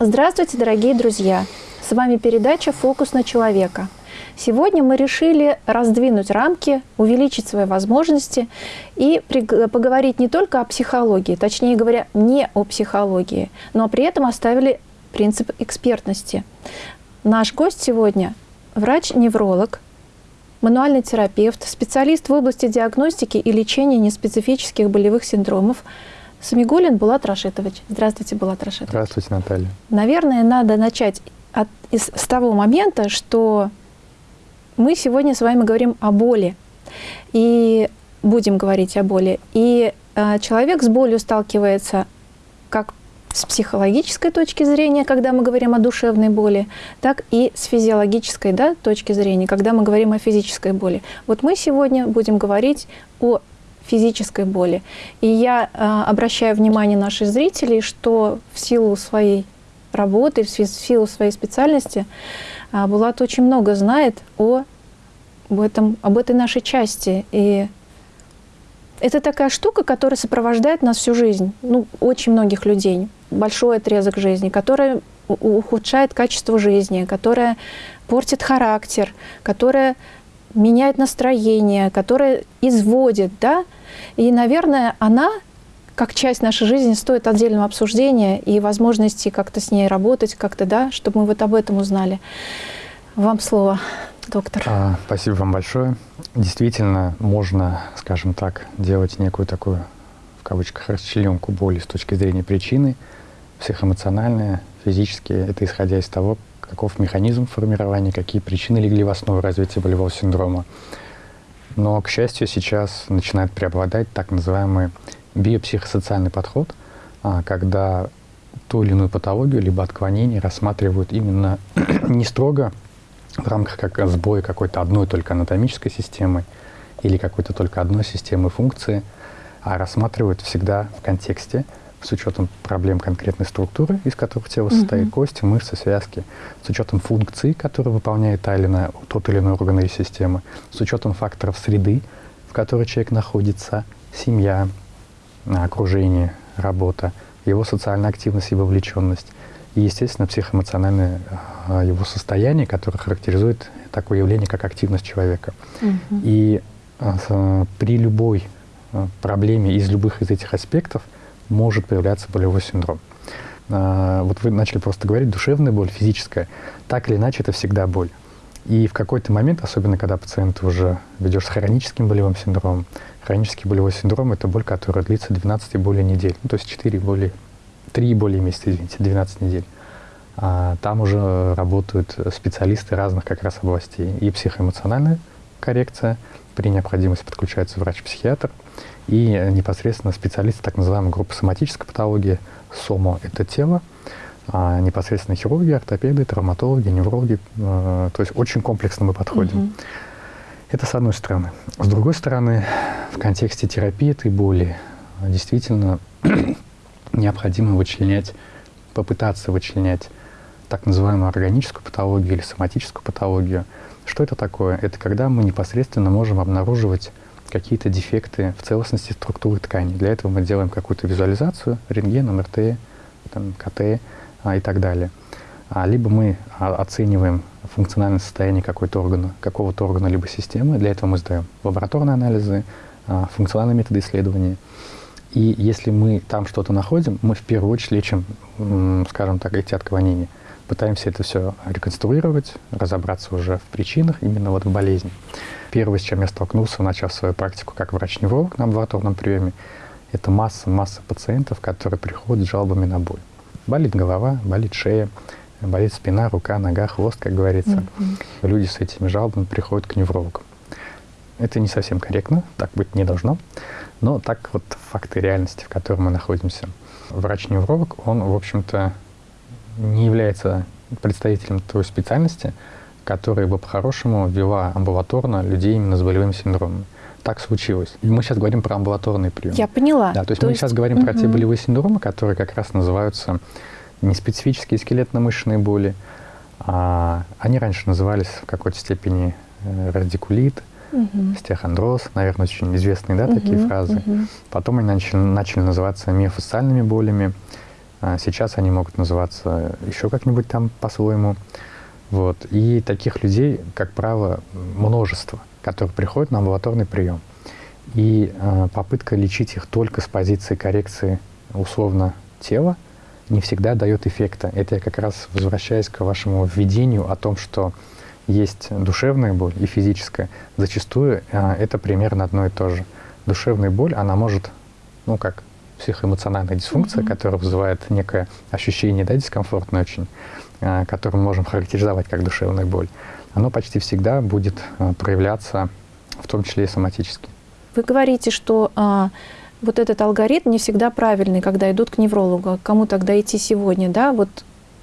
Здравствуйте, дорогие друзья! С вами передача «Фокус на человека». Сегодня мы решили раздвинуть рамки, увеличить свои возможности и поговорить не только о психологии, точнее говоря, не о психологии, но при этом оставили принцип экспертности. Наш гость сегодня – врач-невролог, мануальный терапевт, специалист в области диагностики и лечения неспецифических болевых синдромов – Самигулин Булат Рашитович. Здравствуйте, Булат Рашитович. Здравствуйте, Наталья. Наверное, надо начать от, из, с того момента, что мы сегодня с вами говорим о боли. И будем говорить о боли. И э, человек с болью сталкивается как с психологической точки зрения, когда мы говорим о душевной боли, так и с физиологической да, точки зрения, когда мы говорим о физической боли. Вот мы сегодня будем говорить о физической боли. И я э, обращаю внимание наших зрителей, что в силу своей работы, в силу своей специальности, э, Булат очень много знает о, об, этом, об этой нашей части. И это такая штука, которая сопровождает нас всю жизнь, ну, очень многих людей, большой отрезок жизни, которая ухудшает качество жизни, которая портит характер, которая меняет настроение, которая изводит, да, и, наверное, она, как часть нашей жизни, стоит отдельного обсуждения и возможности как-то с ней работать, как-то, да, чтобы мы вот об этом узнали. Вам слово, доктор. А, спасибо вам большое. Действительно, можно, скажем так, делать некую такую, в кавычках, расчленку боли с точки зрения причины, психоэмоциональная, физические. Это исходя из того, каков механизм формирования, какие причины легли в основу развития болевого синдрома. Но, к счастью, сейчас начинает преобладать так называемый биопсихосоциальный подход, а, когда ту или иную патологию либо отклонение рассматривают именно не строго в рамках как сбоя какой-то одной только анатомической системы или какой-то только одной системы функции, а рассматривают всегда в контексте с учетом проблем конкретной структуры, из которых тело состоит, mm-hmm. кости, мышцы, связки, с учетом функций, которые выполняет та или иная, тот или иной орган или система, с учетом факторов среды, в которой человек находится, семья, окружение, работа, его социальная активность и вовлеченность, и, естественно, психоэмоциональное а, его состояние, которое характеризует такое явление, как активность человека. Mm-hmm. И а, при любой а, проблеме из любых из этих аспектов – может появляться болевой синдром. А, вот вы начали просто говорить, душевная боль, физическая. Так или иначе, это всегда боль. И в какой-то момент, особенно когда пациент уже ведешь с хроническим болевым синдромом, хронический болевой синдром – это боль, которая длится 12 и более недель, ну, то есть 4 более, 3 и более месяца, извините, 12 недель. А там уже работают специалисты разных как раз областей. И психоэмоциональная коррекция, при необходимости подключается врач-психиатр, и непосредственно специалисты так называемой группы соматической патологии, СОМО – это тело, а непосредственно хирурги, ортопеды, травматологи, неврологи, э, то есть очень комплексно мы подходим. Угу. Это с одной стороны. С другой стороны, в контексте терапии этой боли действительно необходимо вычленять, попытаться вычленять так называемую органическую патологию или соматическую патологию. Что это такое? Это когда мы непосредственно можем обнаруживать какие-то дефекты в целостности структуры ткани. Для этого мы делаем какую-то визуализацию, рентген, МРТ, там, КТ а, и так далее. А, либо мы а, оцениваем функциональное состояние какого-то органа, какого-то органа либо системы. Для этого мы сдаем лабораторные анализы, а, функциональные методы исследования. И если мы там что-то находим, мы в первую очередь лечим, скажем так, эти отклонения. Пытаемся это все реконструировать, разобраться уже в причинах, именно вот в болезни. Первое, с чем я столкнулся, начав свою практику как врач-невролог на амбулаторном приеме, это масса-масса пациентов, которые приходят с жалобами на боль. Болит голова, болит шея, болит спина, рука, нога, хвост, как говорится. Mm-hmm. Люди с этими жалобами приходят к неврологу. Это не совсем корректно, так быть не должно, но так вот факты реальности, в которой мы находимся. Врач-невролог, он, в общем-то, не является представителем той специальности, которая бы по-хорошему ввела амбулаторно людей именно с болевым синдромом. Так случилось. И мы сейчас говорим про амбулаторный прием. Я поняла. Да, то есть то мы есть... сейчас говорим угу. про те болевые синдромы, которые как раз называются неспецифические скелетно-мышечные боли. А, они раньше назывались в какой-то степени э, радикулит, угу. стехондроз, наверное, очень известные да, угу, такие фразы. Угу. Потом они начали, начали называться миофасциальными болями. А сейчас они могут называться еще как-нибудь там по-своему. Вот. И таких людей, как правило, множество, которые приходят на амбулаторный прием. И э, попытка лечить их только с позиции коррекции условно тела не всегда дает эффекта. Это я как раз возвращаюсь к вашему введению о том, что есть душевная боль и физическая. Зачастую э, это примерно одно и то же. Душевная боль, она может, ну как психоэмоциональная дисфункция, mm-hmm. которая вызывает некое ощущение, да, дискомфортное очень, э, которое мы можем характеризовать как душевная боль, оно почти всегда будет э, проявляться, в том числе и соматически. Вы говорите, что а, вот этот алгоритм не всегда правильный, когда идут к неврологу. Кому тогда идти сегодня, да? Вот.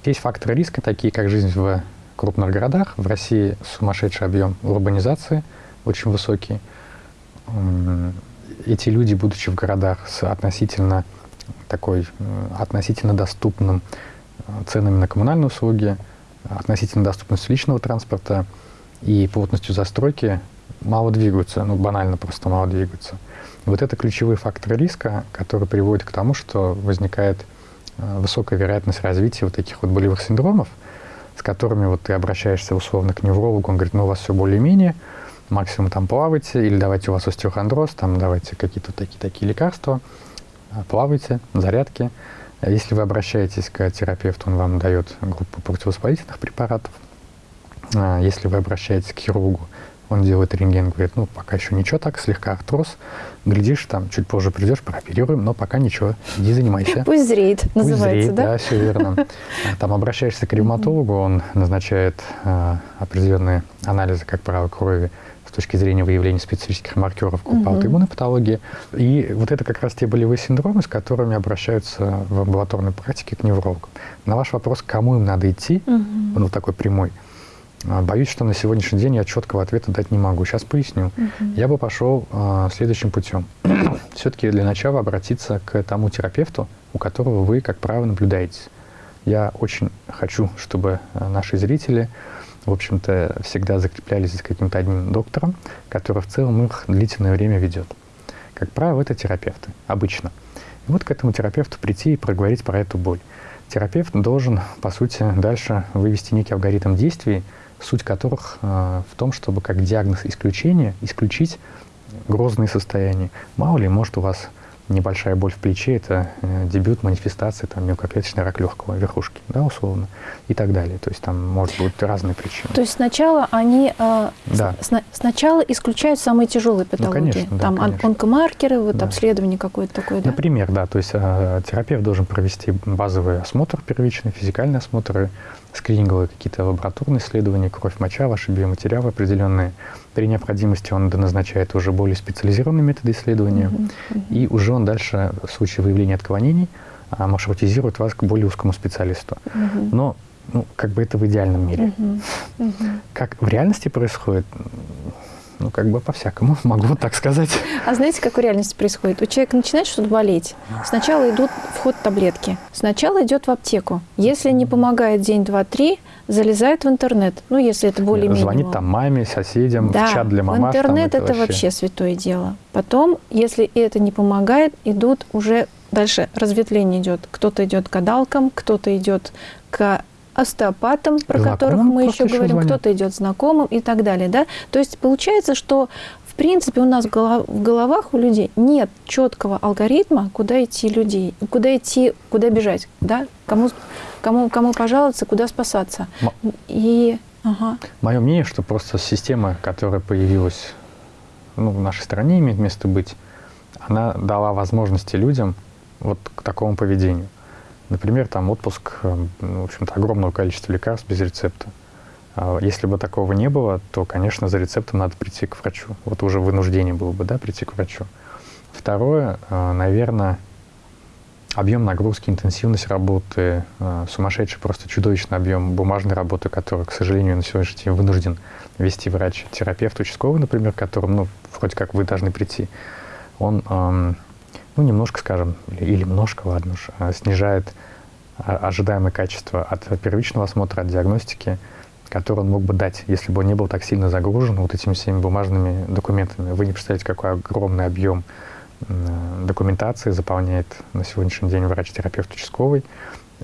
Есть факторы риска, такие как жизнь в крупных городах. В России сумасшедший объем урбанизации, очень высокий. Эти люди, будучи в городах с относительно такой, относительно доступным ценами на коммунальные услуги, относительно доступностью личного транспорта и плотностью застройки, мало двигаются, ну банально просто мало двигаются. Вот это ключевые факторы риска, которые приводят к тому, что возникает э, высокая вероятность развития вот таких вот болевых синдромов – с которыми вот ты обращаешься условно к неврологу, он говорит, ну у вас все более-менее, максимум там плавайте, или давайте у вас остеохондроз, там давайте какие-то такие-такие лекарства, а, плавайте, зарядки. А если вы обращаетесь к терапевту, он вам дает группу противовоспалительных препаратов. А, если вы обращаетесь к хирургу, он делает рентген, говорит, ну, пока еще ничего так, слегка артроз. Глядишь, там, чуть позже придешь, прооперируем, но пока ничего, иди занимайся. Пусть зреет, Пусть называется, зреет, да? да, все верно. Там обращаешься к ревматологу, он назначает определенные анализы, как правило, крови точки зрения выявления специфических маркеров группы аутоиммунной патологии. И вот это как раз те болевые синдромы, с которыми обращаются в амбулаторной практике к неврологу. На ваш вопрос, кому им надо идти, он вот такой прямой – а, боюсь, что на сегодняшний день я четкого ответа дать не могу. Сейчас поясню. Угу. Я бы пошел э, следующим путем. Все-таки для начала обратиться к тому терапевту, у которого вы, как правило, наблюдаетесь. Я очень хочу, чтобы а, наши зрители, в общем-то, всегда закреплялись за каким-то одним доктором, который в целом их длительное время ведет. Как правило, это терапевты, обычно. И вот к этому терапевту прийти и проговорить про эту боль. Терапевт должен, по сути, дальше вывести некий алгоритм действий, суть которых э, в том, чтобы как диагноз исключения исключить грозные состояния. Мало ли, может у вас небольшая боль в плече, это э, дебют манифестации там, мелкоклеточный рак легкого верхушки, да, условно, и так далее. То есть там может быть разные причины. То есть сначала они э, да. с, сначала исключают самые тяжелые ну, патологии. Ну, конечно, там да, конечно. онкомаркеры, вот да. обследование какое-то такое, да? Например, да. То есть э, терапевт должен провести базовый осмотр первичный, физикальный осмотр, скрининговые какие-то лабораторные исследования, кровь, моча, ваши биоматериалы определенные. При необходимости он доназначает уже более специализированные методы исследования, mm -hmm. и уже он дальше, в случае выявления отклонений, а, маршрутизирует вас к более узкому специалисту. Mm -hmm. Но ну, как бы это в идеальном мире. Mm -hmm. Mm -hmm. Как в реальности происходит, ну, как бы по-всякому, могу так сказать. А знаете, как в реальности происходит? У человека начинает что-то болеть. Сначала идут в ход таблетки. Сначала идет в аптеку. Если не помогает день, два, три, залезает в интернет. Ну, если это более-менее. Звонит там маме, соседям, да, в чат для мамаш. интернет там, это, это вообще... вообще святое дело. Потом, если это не помогает, идут уже дальше разветвление идет. Кто-то идет к гадалкам, кто-то идет к остеопатам, про знакомым которых мы еще говорим, кто-то идет знакомым и так далее. Да? То есть получается, что в принципе у нас в головах у людей нет четкого алгоритма, куда идти людей, куда идти, куда бежать, да? кому, кому, кому пожаловаться, куда спасаться. И, ага. Мое мнение, что просто система, которая появилась ну, в нашей стране, имеет место быть, она дала возможности людям вот к такому поведению. Например, там отпуск, э, ну, в общем-то, огромного количества лекарств без рецепта. А если бы такого не было, то, конечно, за рецептом надо прийти к врачу. Вот уже вынуждение было бы, да, прийти к врачу. Второе, э, наверное, объем нагрузки, интенсивность работы, э, сумасшедший, просто чудовищный объем бумажной работы, который, к сожалению, на сегодняшний день вынужден вести врач. Терапевт участковый, например, которым, ну, вроде как вы должны прийти, он эм, ну, немножко, скажем, или, немножко, ладно уж, а, снижает а, ожидаемое качество от первичного осмотра, от диагностики, который он мог бы дать, если бы он не был так сильно загружен вот этими всеми бумажными документами. Вы не представляете, какой огромный объем документации заполняет на сегодняшний день врач-терапевт участковый.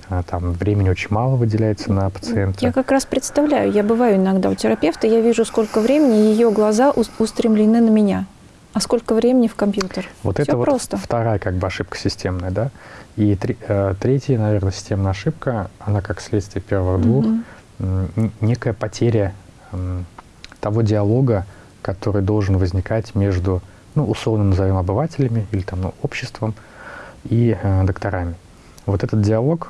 А, там времени очень мало выделяется на пациента. Я как раз представляю, я бываю иногда у терапевта, я вижу, сколько времени ее глаза устремлены на меня. А сколько времени в компьютер? Вот Все это просто. вот вторая как бы ошибка системная, да. И три, э, третья, наверное, системная ошибка, она как следствие первых двух, mm-hmm. некая потеря э, того диалога, который должен возникать между, ну, условно назовем обывателями или там ну, обществом и э, докторами. Вот этот диалог,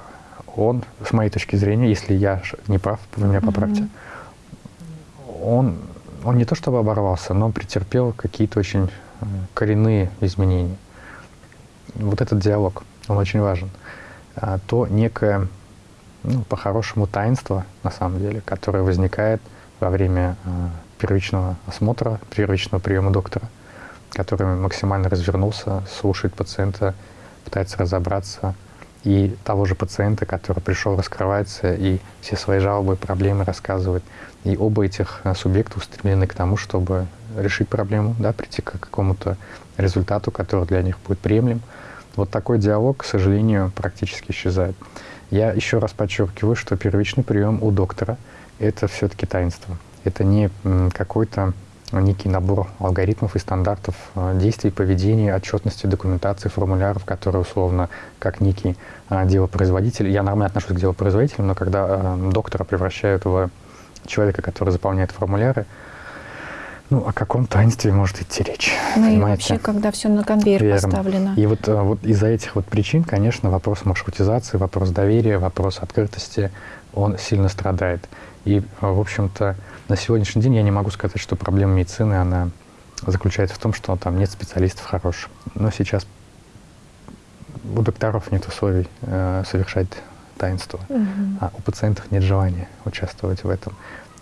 он, с моей точки зрения, если я не прав, вы меня поправьте, mm-hmm. он он не то чтобы оборвался, но претерпел какие-то очень э, коренные изменения. Вот этот диалог, он очень важен. А то некое, ну, по-хорошему, таинство, на самом деле, которое возникает во время э, первичного осмотра, первичного приема доктора, который максимально развернулся, слушает пациента, пытается разобраться, и того же пациента, который пришел, раскрывается и все свои жалобы, проблемы рассказывает. И оба этих э, субъекта устремлены к тому, чтобы решить проблему, да, прийти к какому-то результату, который для них будет приемлем. Вот такой диалог, к сожалению, практически исчезает. Я еще раз подчеркиваю, что первичный прием у доктора – это все-таки таинство. Это не какой-то некий набор алгоритмов и стандартов э, действий, поведения, отчетности, документации, формуляров, которые условно как некий э, делопроизводитель. Я нормально отношусь к делопроизводителям, но когда э, доктора превращают в человека, который заполняет формуляры, ну, о каком таинстве может идти речь? Ну понимаете? и вообще, когда все на конвейер Верно. поставлено. И вот, вот из-за этих вот причин, конечно, вопрос маршрутизации, вопрос доверия, вопрос открытости, он сильно страдает. И, в общем-то, на сегодняшний день я не могу сказать, что проблема медицины, она заключается в том, что там нет специалистов хороших. Но сейчас у докторов нет условий э, совершать таинство, угу. а у пациентов нет желания участвовать в этом.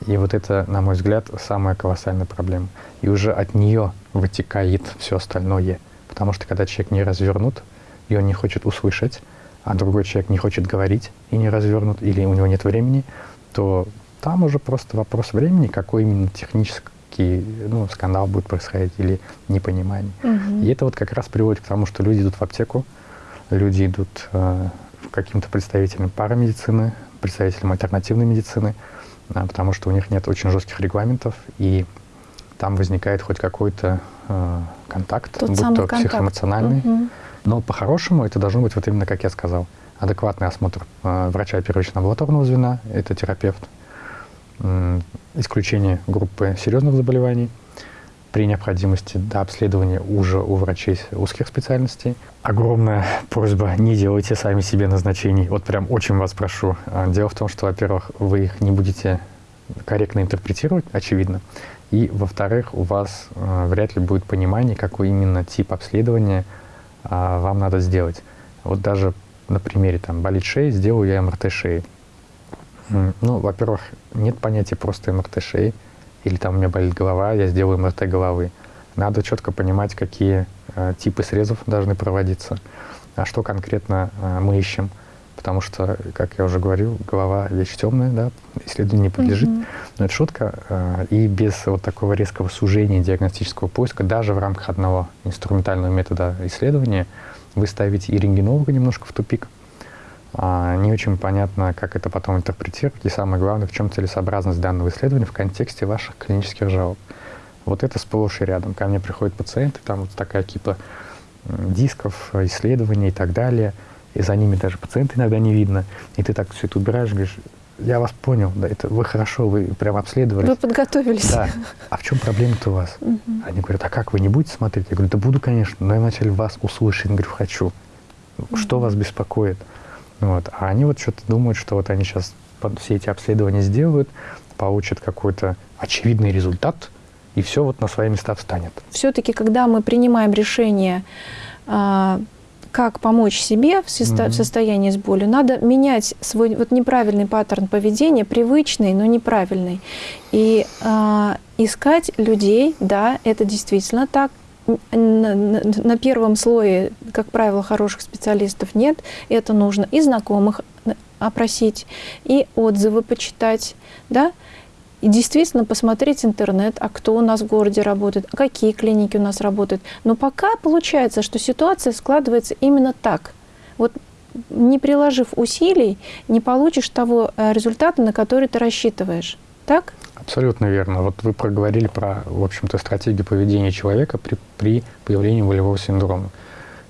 И вот это, на мой взгляд, самая колоссальная проблема. И уже от нее вытекает все остальное. Потому что когда человек не развернут, и он не хочет услышать, а другой человек не хочет говорить и не развернут, или у него нет времени, то там уже просто вопрос времени, какой именно технический ну, скандал будет происходить или непонимание. Угу. И это вот как раз приводит к тому, что люди идут в аптеку, люди идут э, каким-то представителям парамедицины, представителям альтернативной медицины, э, потому что у них нет очень жестких регламентов, и там возникает хоть какой-то э, контакт, Тот будь то контакт. психоэмоциональный. Угу. Но по-хорошему это должно быть вот именно, как я сказал, адекватный осмотр э, врача первичного амбулаторного звена, это терапевт, исключение группы серьезных заболеваний, при необходимости до обследования уже у врачей узких специальностей. Огромная просьба, не делайте сами себе назначений. Вот прям очень вас прошу. А, дело в том, что, во-первых, вы их не будете корректно интерпретировать, очевидно. И, во-вторых, у вас э, вряд ли будет понимание, какой именно тип обследования э, вам надо сделать. Вот даже на примере там болит шея, сделаю я МРТ шеи. Ну, во-первых, нет понятия просто МРТ шеи, или там у меня болит голова, я сделаю МРТ головы. Надо четко понимать, какие э, типы срезов должны проводиться, а что конкретно э, мы ищем. Потому что, как я уже говорил, голова вещь темная, да, исследованию не подлежит. Mm-hmm. Но это шутка. Э, и без вот такого резкого сужения диагностического поиска, даже в рамках одного инструментального метода исследования, вы ставите и рентгенолога немножко в тупик, не очень понятно, как это потом интерпретировать, и самое главное, в чем целесообразность данного исследования в контексте ваших клинических жалоб. Вот это сплошь и рядом. Ко мне приходят пациенты, там вот такая кипа дисков, исследований и так далее, и за ними даже пациента иногда не видно. И ты так все это убираешь, говоришь, я вас понял, да, это вы хорошо, вы прям обследовали. Вы подготовились. Да. А в чем проблема-то у вас? Угу. Они говорят, а как, вы не будете смотреть? Я говорю, да буду, конечно, но я вначале вас услышать. Я говорю, хочу. Угу. Что вас беспокоит? Вот. А они вот что-то думают, что вот они сейчас все эти обследования сделают, получат какой-то очевидный результат, и все вот на свои места встанет. Все-таки, когда мы принимаем решение, а, как помочь себе в, состо- mm-hmm. в состоянии с болью, надо менять свой вот неправильный паттерн поведения, привычный, но неправильный, и э, искать людей, да, это действительно так, на, на, первом слое, как правило, хороших специалистов нет. Это нужно и знакомых опросить, и отзывы почитать, да, и действительно посмотреть интернет, а кто у нас в городе работает, а какие клиники у нас работают. Но пока получается, что ситуация складывается именно так. Вот не приложив усилий, не получишь того э, результата, на который ты рассчитываешь. Так? Абсолютно верно. Вот вы проговорили про, в общем-то, стратегию поведения человека при, при появлении волевого синдрома.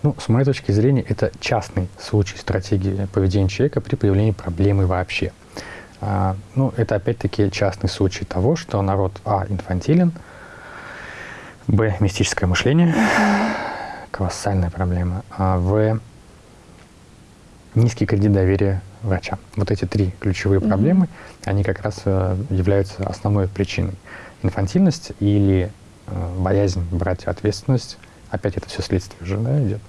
Ну, с моей точки зрения, это частный случай стратегии поведения человека при появлении проблемы вообще. А, ну, это опять-таки частный случай того, что народ, а, инфантилен, б, мистическое мышление, колоссальная проблема, а, в, низкий кредит доверия врачам. Вот эти три ключевые mm-hmm. проблемы, они как раз э, являются основной причиной. Инфантильность или э, боязнь брать ответственность, опять это все следствие уже да, идет,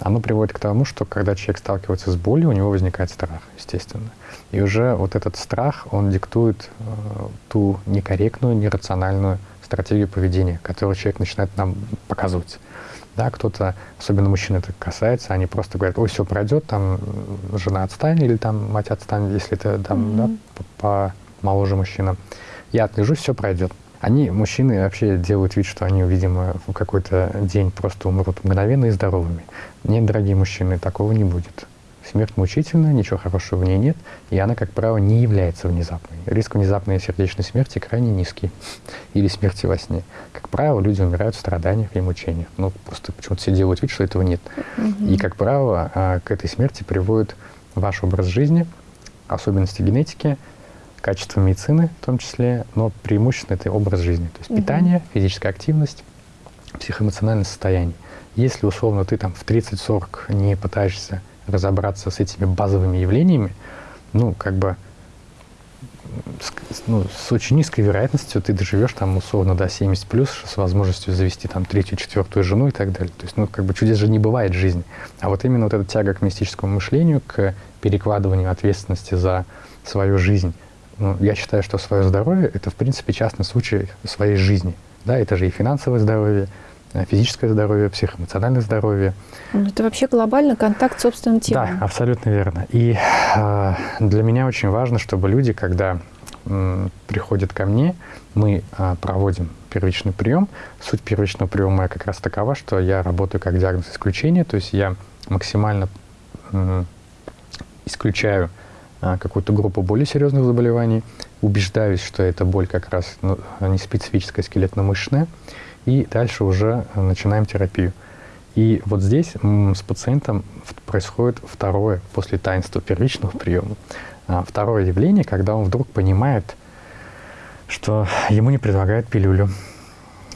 оно приводит к тому, что когда человек сталкивается с болью, у него возникает страх, естественно. И уже вот этот страх, он диктует э, ту некорректную, нерациональную стратегию поведения, которую человек начинает нам показывать. Да, кто-то, особенно мужчины это касается, они просто говорят, ой, все пройдет, там жена отстанет или там мать отстанет, если это там, mm-hmm. да, по моложе мужчина. Я отлежусь, все пройдет. Они, мужчины, вообще делают вид, что они, видимо, в какой-то день просто умрут мгновенно и здоровыми. Нет, дорогие мужчины, такого не будет. Смерть мучительна, ничего хорошего в ней нет, и она, как правило, не является внезапной. Риск внезапной сердечной смерти крайне низкий. Или смерти во сне. Как правило, люди умирают в страданиях и мучениях. Ну, просто почему-то все делают вид, что этого нет. И, как правило, а, к этой смерти приводит ваш образ жизни, особенности генетики, качество медицины в том числе, но преимущественно это образ жизни. То есть питание, физическая активность, психоэмоциональное состояние. Если, условно, ты там в 30-40 не пытаешься разобраться с этими базовыми явлениями, ну, как бы с, ну, с очень низкой вероятностью ты доживешь там условно до 70 плюс с возможностью завести там третью, четвертую жену и так далее. То есть, ну, как бы чудес же не бывает в жизни. А вот именно вот эта тяга к мистическому мышлению, к перекладыванию ответственности за свою жизнь, ну, я считаю, что свое здоровье — это, в принципе, частный случай своей жизни. Да, это же и финансовое здоровье, физическое здоровье, психоэмоциональное здоровье. Ну, это вообще глобально контакт с собственным телом. Да, абсолютно верно. И э, для меня очень важно, чтобы люди, когда э, приходят ко мне, мы э, проводим первичный прием. Суть первичного приема как раз такова, что я работаю как диагноз исключения, то есть я максимально э, исключаю э, какую-то группу более серьезных заболеваний, убеждаюсь, что эта боль как раз ну, не специфическая скелетно-мышечная, и дальше уже э, начинаем терапию. И вот здесь с пациентом происходит второе, после таинства первичного приема, а, второе явление, когда он вдруг понимает, что ему не предлагают пилюлю,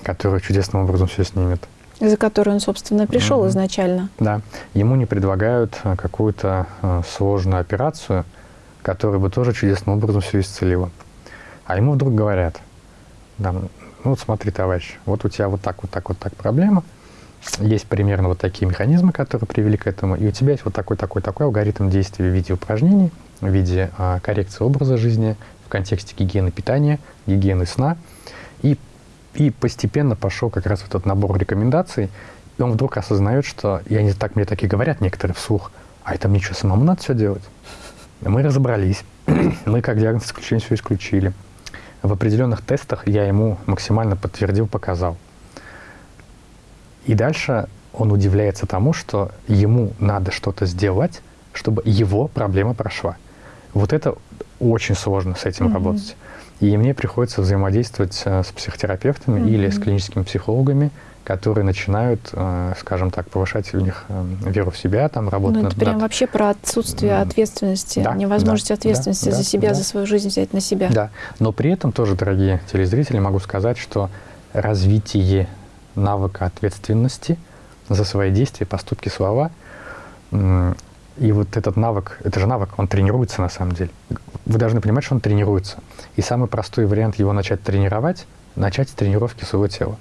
которая чудесным образом все снимет. За которую он, собственно, пришел mm-hmm. изначально. Да. Ему не предлагают э, какую-то э, сложную операцию, которая бы тоже чудесным образом все исцелила. А ему вдруг говорят, да, ну вот смотри, товарищ, вот у тебя вот так, вот так, вот так проблема, есть примерно вот такие механизмы, которые привели к этому, и у тебя есть вот такой, такой, такой алгоритм действий в виде упражнений, в виде а, коррекции образа жизни, в контексте гигиены питания, гигиены сна, и, и постепенно пошел как раз этот набор рекомендаций, и он вдруг осознает, что, и они так мне такие говорят некоторые вслух, а это мне что, самому надо все делать? Мы разобрались, мы как диагноз исключения все исключили, в определенных тестах я ему максимально подтвердил, показал. И дальше он удивляется тому, что ему надо что-то сделать, чтобы его проблема прошла. Вот это очень сложно с этим mm-hmm. работать. И мне приходится взаимодействовать э, с психотерапевтами mm-hmm. или с клиническими психологами, которые начинают, э, скажем так, повышать у них э, веру в себя, там работать ну, это прям вообще про отсутствие ответственности, да, невозможность да, ответственности да, за себя, да. за свою жизнь взять на себя. Да, но при этом тоже, дорогие телезрители, могу сказать, что развитие навыка ответственности за свои действия, поступки, слова, и вот этот навык, это же навык, он тренируется на самом деле. Вы должны понимать, что он тренируется. И самый простой вариант его начать тренировать, начать с тренировки своего тела.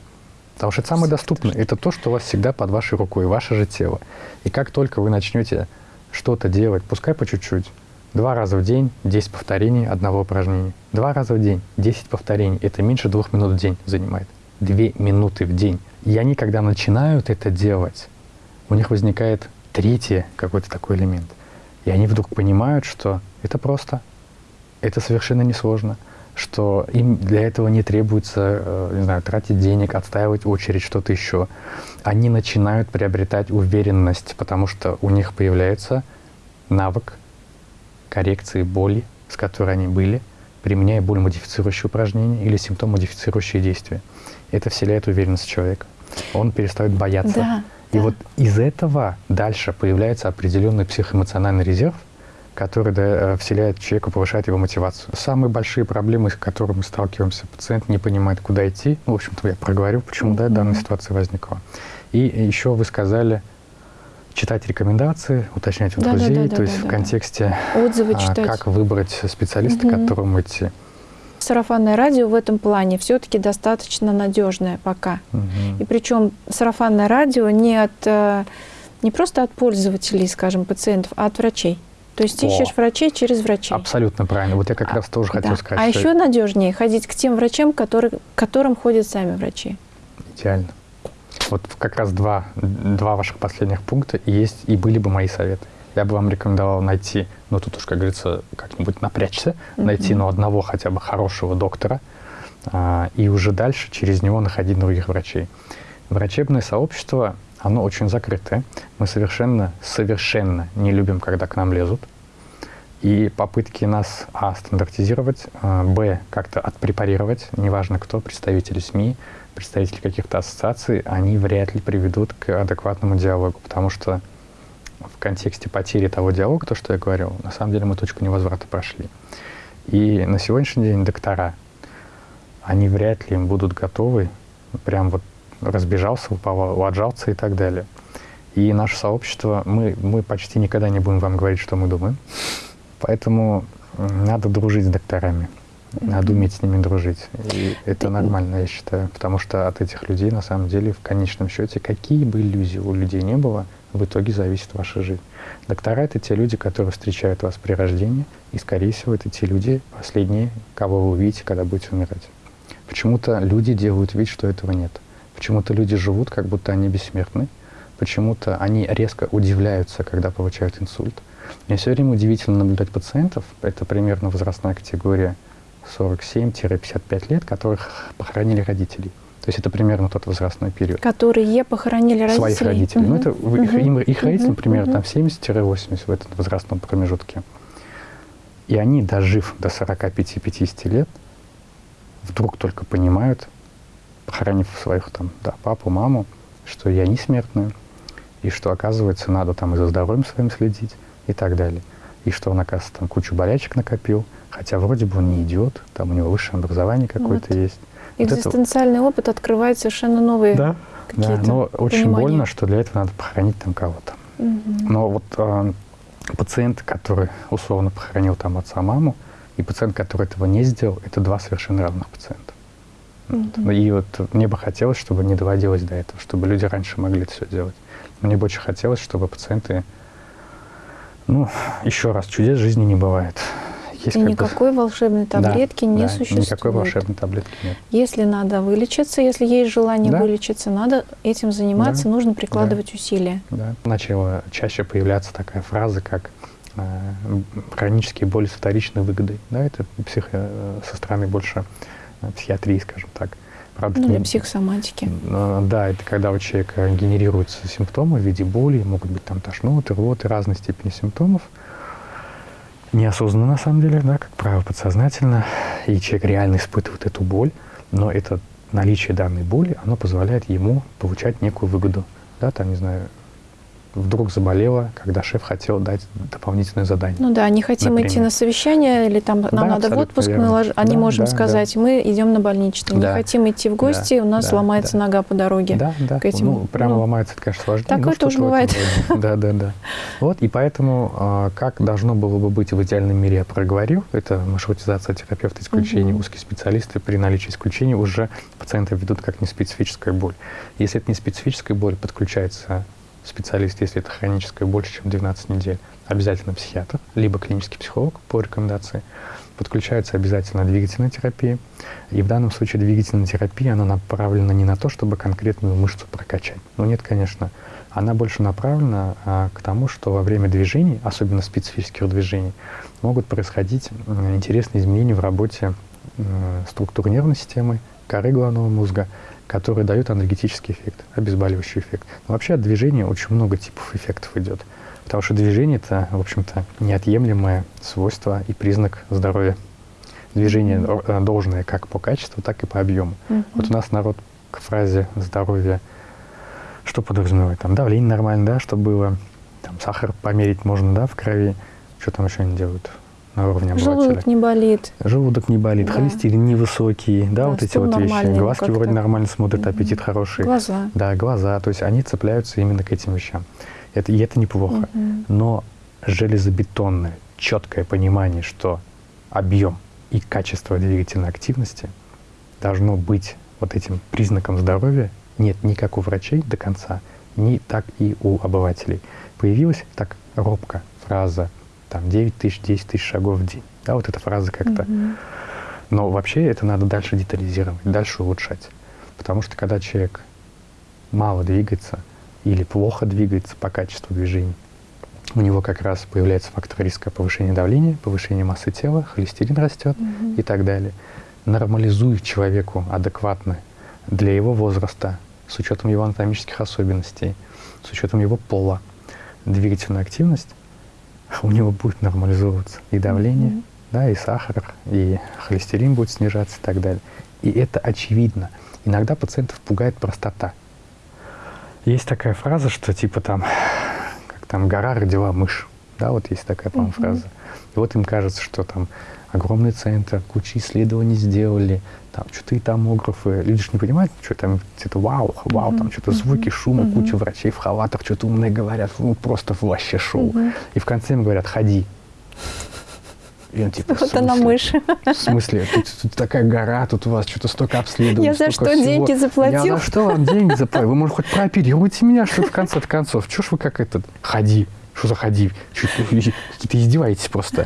Потому что это самое доступное. Это то, что у вас всегда под вашей рукой, ваше же тело. И как только вы начнете что-то делать, пускай по чуть-чуть, два раза в день, 10 повторений одного упражнения. Два раза в день, 10 повторений. Это меньше двух минут в день занимает. Две минуты в день. И они, когда начинают это делать, у них возникает третий какой-то такой элемент. И они вдруг понимают, что это просто, это совершенно несложно. Что им для этого не требуется, э, не знаю, тратить денег, отстаивать очередь, что-то еще. Они начинают приобретать уверенность, потому что у них появляется навык коррекции боли, с которой они были, применяя боль-модифицирующие упражнения или симптом-модифицирующие действия. Это вселяет уверенность в человека. Он перестает бояться. Да, И да. вот из этого дальше появляется определенный психоэмоциональный резерв, который да, э, вселяет человека, повышает его мотивацию. Самые большие проблемы, с которыми мы сталкиваемся, пациент не понимает, куда идти. Ну, в общем-то, я проговорю, почему да, данная ситуация возникла. И еще вы сказали читать рекомендации, уточнять у Да, да, друзей, да, да, то есть да, в да. контексте, Отзывы а, читать. как выбрать специалиста, к Мгм. которому идти. Сарафанное радио в этом плане все-таки достаточно надежное пока. Мгм. И причем сарафанное радио не от э, не просто от пользователей, скажем, пациентов, а от врачей. То есть О. ищешь врачей через врачей. Абсолютно правильно. Вот я как А, раз тоже хотел Да. сказать, а еще надежнее ходить к тем врачам, которые, к которым ходят сами врачи. Идеально. Вот как раз два, два ваших последних пункта и есть, и были бы мои советы. Я бы вам рекомендовал найти, ну тут уж, как говорится, как-нибудь напрячься, найти, ну, одного хотя бы хорошего доктора, а, и уже дальше через него находить других врачей. Врачебное сообщество, оно очень закрытое. Мы совершенно, совершенно не любим, когда к нам лезут. И попытки нас, а, стандартизировать, а, б, как-то отпрепарировать, неважно кто, представители СМИ, представители каких-то ассоциаций, они вряд ли приведут к адекватному диалогу, потому что в контексте потери того диалога, то, что я говорил, на самом деле мы точку невозврата прошли. И на сегодняшний день доктора, они вряд ли им будут готовы, прям вот разбежался, упал, отжался и так далее. И наше сообщество, мы, мы почти никогда не будем вам говорить, что мы думаем. Поэтому надо дружить с докторами. Надо уметь с ними дружить. И это нормально, я считаю. Потому что от этих людей, на самом деле, в конечном счете, какие бы иллюзии у людей не было, в итоге зависит ваша жизнь. Доктора — это те люди, которые встречают вас при рождении, и, скорее всего, это те люди, последние, кого вы увидите, когда будете умирать. Почему-то люди делают вид, что этого нет. Почему-то люди живут, как будто они бессмертны. Почему-то они резко удивляются, когда получают инсульт. Мне все время удивительно наблюдать пациентов, это примерно возрастная категория 47-55 лет, которых похоронили родителей. То есть это примерно тот возрастной период. Которые похоронили родителей. Своих родителей. Ну, Мгм. это в- их, им- их родители, Мгм. примерно там 70-80 в этом возрастном промежутке. И они, дожив до 45-50 лет, вдруг только понимают, похоронив своих там, да, папу, маму, что и они смертные, и что, оказывается, надо там и за здоровьем своим следить, и так далее. И что он, оказывается, там кучу болячек накопил, хотя вроде бы он не идет, там у него высшее образование какое-то Вот. есть. Вот это- Экзистенциальный опыт открывает совершенно новые Да, да, какие-то но очень понимания. больно, что для этого надо похоронить там кого-то. Мгм. Но вот э, пациент, который условно похоронил там отца, маму, и пациент, который этого не сделал, это два совершенно разных пациента. Вот. Мгм. И вот мне бы хотелось, чтобы не доводилось до этого, чтобы люди раньше могли это все делать. Мне бы очень хотелось, чтобы пациенты, ну, еще раз, чудес жизни не бывает. Есть И как бы- никакой волшебной Да, таблетки не да, существует. Никакой волшебной таблетки нет. Если надо вылечиться, если есть желание Да. вылечиться, надо этим заниматься, Да. нужно прикладывать усилия. Да. Начала чаще появляться такая фраза, как э, хронические боли с вторичной выгодой. Да, это психо, э, со стороны больше психиатрии, скажем так. Правда, Ну, для не- психосоматики. Э, Да, это когда у человека генерируются симптомы в виде боли, могут быть там тошноты, рвоты, разной степени симптомов. Неосознанно, на самом деле, да, как правило, подсознательно. И человек реально испытывает эту боль, но это наличие данной боли, оно позволяет ему получать некую выгоду. Да, там, не знаю, вдруг заболела, когда шеф хотел дать дополнительное задание. Ну да, не хотим идти Например. на совещание, или там нам Да, надо в отпуск, мы не Да, можем да, сказать, мы идем на больничный. Да. Не хотим идти в гости, Да, у нас да, ломается да. нога по дороге. Да, да. к этим, ну, прямо ну, ломается, это, конечно, сложнее. такое тоже бывает. Да, да, да. Вот, и поэтому, а, как должно было бы быть в идеальном мире, я проговорил, это маршрутизация терапевта исключений, Мгм. узкие специалисты при наличии исключений уже пациента ведут как неспецифическая боль. Если это не специфическая боль, подключается специалист, если это хроническая больше, чем 12 недель, обязательно психиатр, либо клинический психолог по рекомендации. Подключается обязательно двигательная терапия. И в данном случае двигательная терапия, она направлена не на то, чтобы конкретную мышцу прокачать. Ну нет, конечно. Она больше направлена а, к тому, что во время движений, особенно специфических движений, могут происходить интересные изменения в работе структуры нервной системы, коры головного мозга, которые дают анальгетический эффект, обезболивающий эффект. Но вообще от движения очень много типов эффектов идет. Потому что движение – это, в общем-то, неотъемлемое свойство и признак здоровья. Движение mm-hmm. должное как по качеству, так и по объему. Mm-hmm. Вот у нас народ к фразе «здоровье» что подразумевает? Там давление нормально, да, чтобы было, там сахар померить можно, да, в крови. Что там еще они делают? На уровне обывателя. Желудок не болит. Желудок не болит, да. холестерин невысокий, да, да вот эти вот вещи. Глазки вроде нормально смотрят, аппетит хороший. Глаза. Да, глаза. То есть они цепляются именно к этим вещам. Это, и это неплохо. Угу. Но железобетонное, четкое понимание, что объем и качество двигательной активности должно быть вот этим признаком здоровья нет ни как у врачей до конца, ни так и у обывателей. Появилась так робко фраза там 9 тысяч, 10 тысяч шагов в день. Да, вот эта фраза как-то. Mm-hmm. Но вообще это надо дальше детализировать, дальше улучшать. Потому что когда человек мало двигается или плохо двигается по качеству движений, у него как раз появляется фактор риска повышения давления, повышения массы тела, холестерин растет mm-hmm. и так далее. Нормализуй человеку адекватно для его возраста, с учетом его анатомических особенностей, с учетом его пола, двигательную активность, у него будет нормализовываться и давление, mm-hmm. да, и сахар, и холестерин будет снижаться и так далее. И это очевидно. Иногда пациентов пугает простота. Есть такая фраза, что типа там, как там гора родила мышь. Да, вот есть такая, по-моему, mm-hmm. фраза. И вот им кажется, что там огромный центр, куча исследований сделали, там что-то и томографы. Люди же не понимают, что там где-то вау, вау, mm-hmm. там что-то звуки, шумы, mm-hmm. куча врачей в халатах, что-то умные говорят, ну просто вообще шоу. Mm-hmm. И в конце им говорят, ходи. И он типа, вот она мышь. В смысле? Тут, тут такая гора, тут у вас что-то столько обследований. Я за что всего. деньги заплатил? Я за что вам деньги заплатил? Вы, может, хоть прооперируйте меня, что в конце концов. Чего ж вы как этот, ходи что заходи, какие-то издеваетесь просто.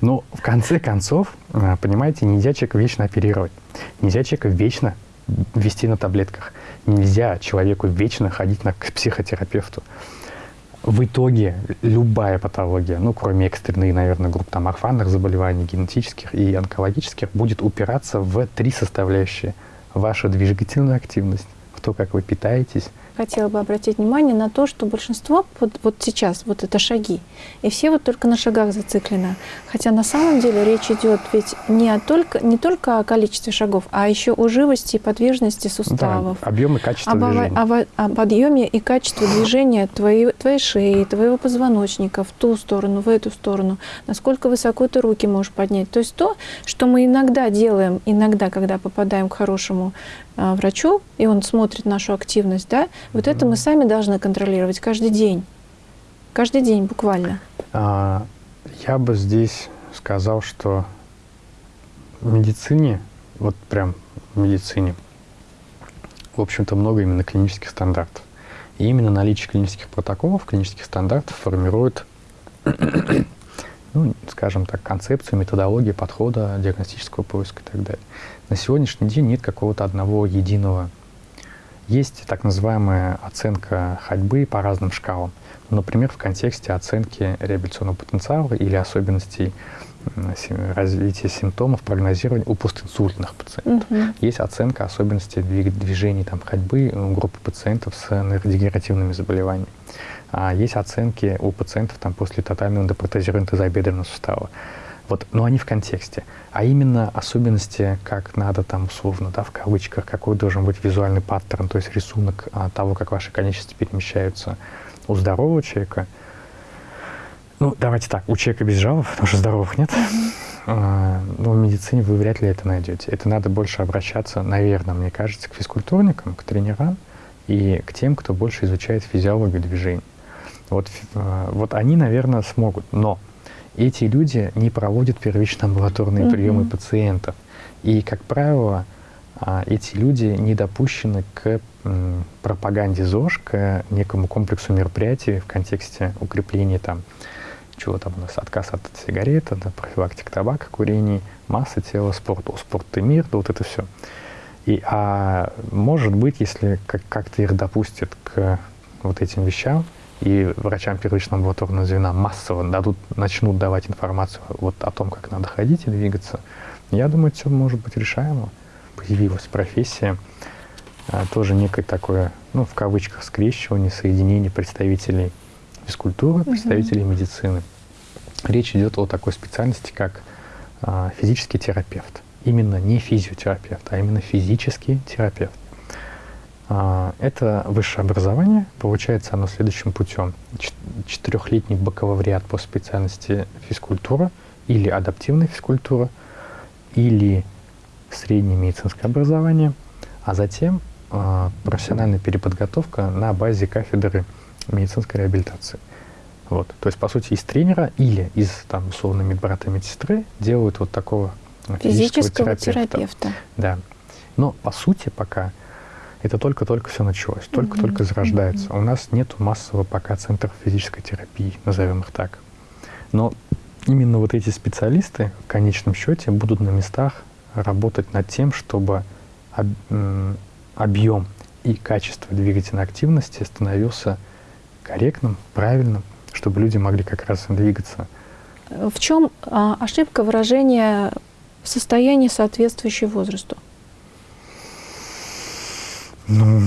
Но в конце концов, а, понимаете, нельзя человека вечно оперировать. Нельзя человека вечно вести на таблетках. Нельзя человеку вечно ходить на, к психотерапевту. В итоге любая патология, ну, кроме экстренных, наверное, групп там орфанных заболеваний, генетических и онкологических, будет упираться в три составляющие. Ваша двигательная активность, в то, как вы питаетесь, хотела бы обратить внимание на то, что большинство вот, вот сейчас, вот это шаги, и все вот только на шагах зациклены. Хотя на самом деле речь идет ведь не, о только, не только о количестве шагов, а еще о живости и подвижности суставов. Да, объем и качество об, движения. Об, об объеме и качестве движения твоей, твоей шеи, твоего позвоночника в ту сторону, в эту сторону, насколько высоко ты руки можешь поднять. То есть то, что мы иногда делаем, иногда, когда попадаем к хорошему врачу, и он смотрит нашу активность, да, вот mm-hmm. это мы сами должны контролировать каждый день. Каждый день буквально. А, я бы здесь сказал, что в медицине, вот прям в медицине, в общем-то, много именно клинических стандартов. И именно наличие клинических протоколов, клинических стандартов формирует, ну, скажем так, концепцию, методологию подхода диагностического поиска и так далее. На сегодняшний день нет какого-то одного единого. Есть так называемая оценка ходьбы по разным шкалам. Например, в контексте оценки реабилитационного потенциала или особенностей развития симптомов, прогнозирования у постинсультных пациентов. Угу. Есть оценка особенностей движений там, ходьбы у группы пациентов с нейродегенеративными заболеваниями. А есть оценки у пациентов там, после тотального эндопротезирования тазобедренного сустава. Вот, но они в контексте. А именно особенности, как надо там условно, да, в кавычках, какой должен быть визуальный паттерн, то есть рисунок а, того, как ваши конечности перемещаются у здорового человека. Ну, давайте так, у человека без жалоб, потому что здоровых нет. А, ну, в медицине вы вряд ли это найдете. Это надо больше обращаться, наверное, мне кажется, к физкультурникам, к тренерам и к тем, кто больше изучает физиологию движений. Вот, а, вот они, наверное, смогут. Но эти люди не проводят первичные амбулаторные mm-hmm. приемы пациентов. И, как правило, а, эти люди не допущены к пропаганде ЗОЖ, к некому комплексу мероприятий в контексте укрепления там, чего там у нас, отказ от сигареты, да, профилактика табака, курений, масса тела, спорт, о, спорт и мир, да, вот это все. И, а может быть, если как- как-то их допустят к вот этим вещам, и врачам первичного амбулаторного звена массово дадут, начнут давать информацию вот о том, как надо ходить и двигаться, Я думаю, все может быть решаемо. Появилась профессия, а, тоже некое такое, ну, в кавычках, скрещивание, соединение представителей физкультуры, представителей угу. медицины. Речь идет о такой специальности, как а, физический терапевт. Именно не физиотерапевт, а именно физический терапевт. А, это высшее образование, получается оно следующим путем. Четырехлетний бакалавриат по специальности физкультура или адаптивная физкультура, или среднее медицинское образование, а затем э, профессиональная переподготовка на базе кафедры медицинской реабилитации. Вот. То есть, по сути, из тренера или из, там, условно, медбрата медсестры делают вот такого физического, физического терапевта. терапевта. Да. Но, по сути, пока это только-только все началось, только-только зарождается. У нас нет массового пока центров физической терапии, назовем их так. Но именно вот эти специалисты в конечном счете будут на местах работать над тем, чтобы объем и качество двигательной активности становился корректным, правильным, чтобы люди могли как раз двигаться. В чем а, ошибка выражения состояния, соответствующее возрасту? Ну,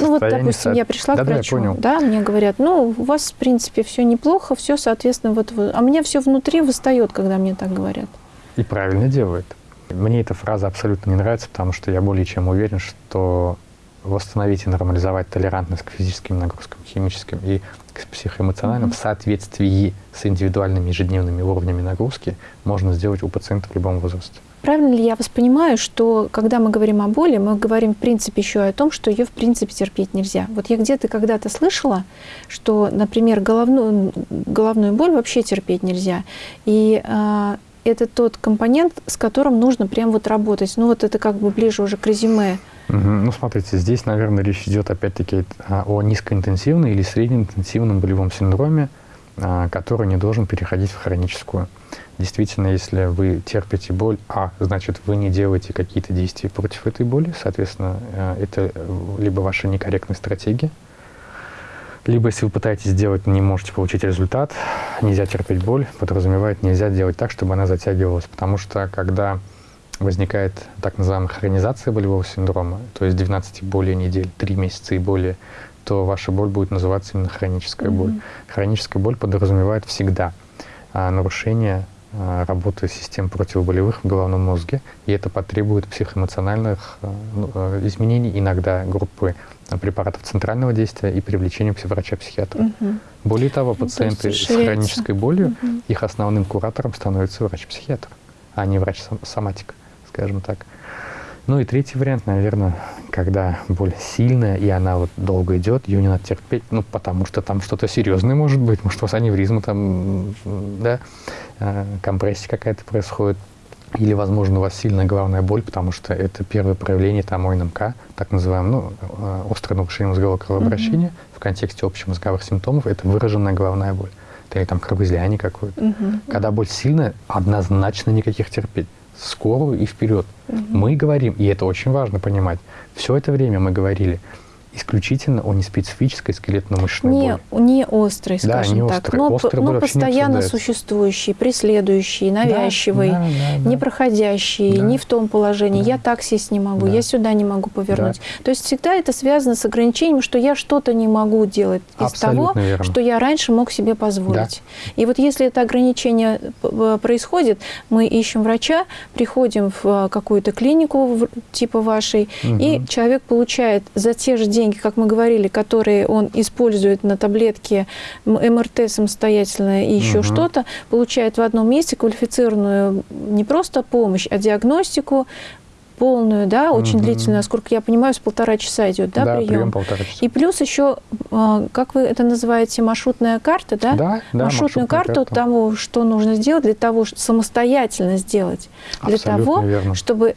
ну вот, допустим, я пришла да, к врачу, да, да, мне говорят, ну, у вас, в принципе, все неплохо, все, соответственно, вот, а меня все внутри выстает, когда мне так говорят. И правильно делают. Мне эта фраза абсолютно не нравится, потому что я более чем уверен, что восстановить и нормализовать толерантность к физическим нагрузкам, химическим и к психоэмоциональным mm-hmm. в соответствии с индивидуальными ежедневными уровнями нагрузки можно сделать у пациента в любом возрасте. Правильно ли я вас понимаю, что когда мы говорим о боли, мы говорим, в принципе, еще и о том, что ее, в принципе, терпеть нельзя? Вот я где-то когда-то слышала, что, например, головную, головную боль вообще терпеть нельзя. И э, это тот компонент, с которым нужно прям вот работать. Ну вот это как бы ближе уже к резюме. Ну, смотрите, здесь, наверное, речь идет опять-таки о низкоинтенсивном или среднеинтенсивном болевом синдроме, а, который не должен переходить в хроническую. Действительно, если вы терпите боль, а, значит, вы не делаете какие-то действия против этой боли, соответственно, э, это либо ваша некорректная стратегия, либо, если вы пытаетесь сделать, не можете получить результат, нельзя терпеть боль, подразумевает, нельзя делать так, чтобы она затягивалась. Потому что, когда возникает так называемая хронизация болевого синдрома, то есть 12 и более недель, 3 месяца и более, то ваша боль будет называться именно хроническая mm-hmm. боль. Хроническая боль подразумевает всегда а, нарушение работы систем противоболевых в головном мозге, и это потребует психоэмоциональных а, ну, а, изменений, иногда группы препаратов центрального действия и привлечения врача-психиатра. Угу. Более того, ну, пациенты с хронической болью, угу. их основным куратором становится врач-психиатр, а не врач-соматик, скажем так. Ну и третий вариант, наверное, когда боль сильная, и она вот долго идет, ее не надо терпеть, ну, потому что там что-то серьезное может быть, может, у вас аневризма там, да, э, компрессия какая-то происходит, или, возможно, у вас сильная головная боль, потому что это первое проявление там ОНМК, так называемое, ну, э, острое нарушение мозгового кровообращения mm-hmm. в контексте общемозговых симптомов, это выраженная головная боль. Или там кровоизлияние какое-то. Mm-hmm. Когда боль сильная, однозначно никаких терпеть скорую и вперед. Угу. Мы говорим, и это очень важно понимать, все это время мы говорили исключительно о неспецифической скелетно-мышечной не, боли. Не острой, скажем да, не так, острой. но, острой но постоянно существующий, преследующий, навязчивый, да, да, да, да. непроходящий, да. не в том положении, да. я так сесть не могу, да. я сюда не могу повернуть. Да. То есть всегда это связано с ограничением, что я что-то не могу делать из Абсолютно того, верно. что я раньше мог себе позволить. Да. И вот если это ограничение э, происходит, мы ищем врача, приходим в э, какую-то клинику типа вашей, угу. и человек получает за те же деньги, как мы говорили, которые он использует на таблетке МРТ самостоятельно и еще угу. что-то, получает в одном месте квалифицированную не просто помощь, а диагностику, полную, да, очень угу. длительную, насколько я понимаю, с полтора часа идет, да, да прием? прием полтора часа. И плюс еще, а, как вы это называете, маршрутная карта, да? Да, да. Маршрутную карту карта. того, что нужно сделать для того, чтобы самостоятельно сделать, для Абсолютно того, верно. чтобы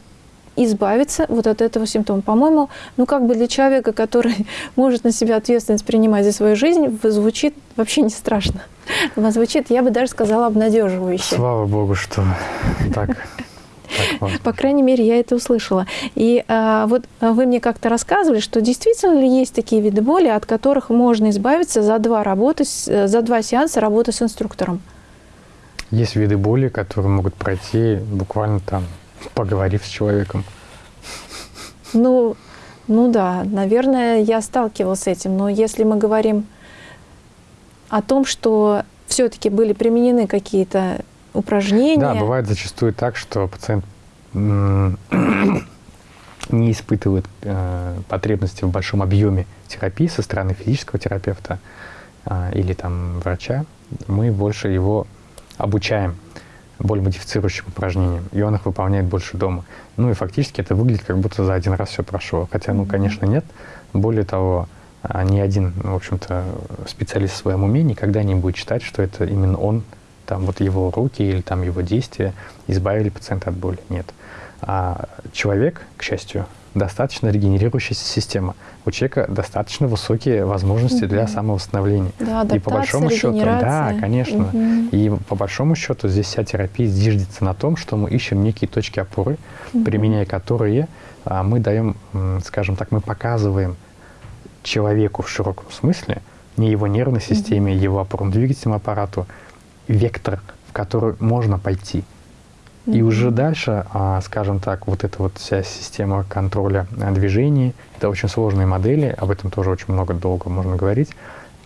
избавиться вот от этого симптома. По-моему, ну как бы для человека, который может на себя ответственность принимать за свою жизнь, звучит вообще не страшно. Звучит, я бы даже сказала, обнадеживающе. Слава Богу, что так. По крайней мере, я это услышала. И а, вот вы мне как-то рассказывали, что действительно ли есть такие виды боли, от которых можно избавиться за два, работы, за два сеанса работы с инструктором? Есть виды боли, которые могут пройти буквально там, поговорив с человеком. Ну, ну да, наверное, я сталкивалась с этим. Но если мы говорим о том, что все-таки были применены какие-то упражнения. Да, бывает зачастую так, что пациент не испытывает э, потребности в большом объеме терапии со стороны физического терапевта э, или там врача, мы больше его обучаем более модифицирующим упражнениям, и он их выполняет больше дома. Ну и фактически это выглядит, как будто за один раз все прошло. Хотя, ну, конечно, нет. Более того, а, ни один, в общем-то, специалист в своем уме никогда не будет считать, что это именно он, там вот его руки или там его действия избавили пациента от боли. Нет. А человек, к счастью, достаточно регенерирующаяся система. У человека достаточно высокие возможности угу. для самовосстановления. Да, и по большому счету, да, конечно. Угу. И по большому счету здесь вся терапия зиждется на том, что мы ищем некие точки опоры, угу. применяя которые а, мы даем, скажем так, мы показываем человеку в широком смысле, не его нервной системе, угу. его опорно-двигательному аппарату, вектор, в который можно пойти. Mm -hmm. И уже дальше, а, скажем так, вот эта вот вся система контроля а, движений, это очень сложные модели, об этом тоже очень много долго можно говорить,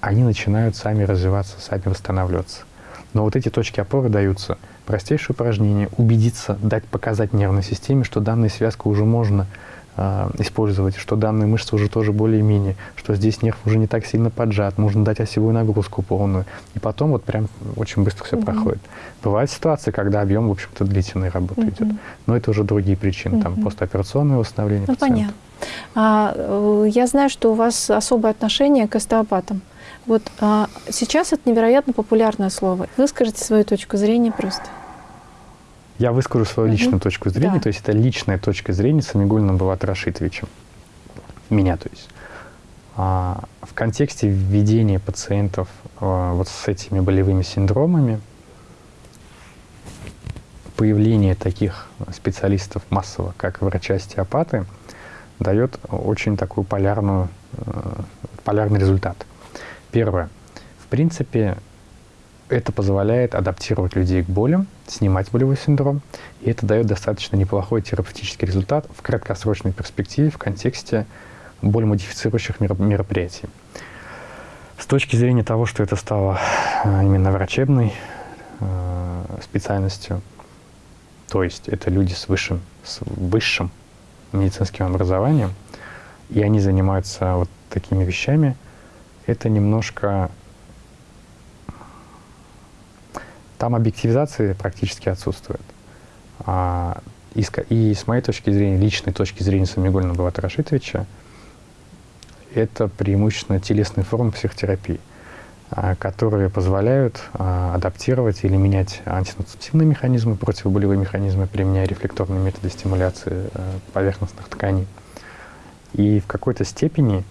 они начинают сами развиваться, сами восстанавливаться. Но вот эти точки опоры даются. Простейшее упражнение, убедиться, дать показать нервной системе, что данная связка уже можно э, использовать, что данные мышцы уже тоже более-менее, что здесь нерв уже не так сильно поджат, можно дать осевую нагрузку полную. И потом вот прям очень быстро все -hmm. проходит. Бывают ситуации, когда объем, в общем-то, длительной работы -hmm. идет. Но это уже другие причины, -hmm. там постоперационное восстановление ну, пациента. Понятно. А, э, я знаю, что у вас особое отношение к остеопатам. Вот а, сейчас это невероятно популярное слово. Выскажите свою точку зрения просто. Я выскажу свою личную точку зрения, да. то есть это личная точка зрения Самигулина Булата Рашитовича. Меня, то есть. А, в контексте введения пациентов а, вот с этими болевыми синдромами, появление таких специалистов массово, как врачи-остеопаты, дает очень такую полярную, э, полярный результат. Первое. В принципе, это позволяет адаптировать людей к болям, снимать болевой синдром, и это дает достаточно неплохой терапевтический результат в краткосрочной перспективе в контексте боль-модифицирующих мероприятий. С точки зрения того, что это стало э, именно врачебной э, специальностью, то есть это люди с высшим, с высшим медицинским образованием, и они занимаются вот такими вещами, это немножко Там объективизации практически отсутствует. А, и, и с моей точки зрения, личной точки зрения Самигулина Булата Рашитовича, это преимущественно телесные формы психотерапии, а, которые позволяют а, адаптировать или менять антинуцептивные механизмы, противоболевые механизмы, применяя рефлекторные методы стимуляции а, поверхностных тканей. И в какой-то степени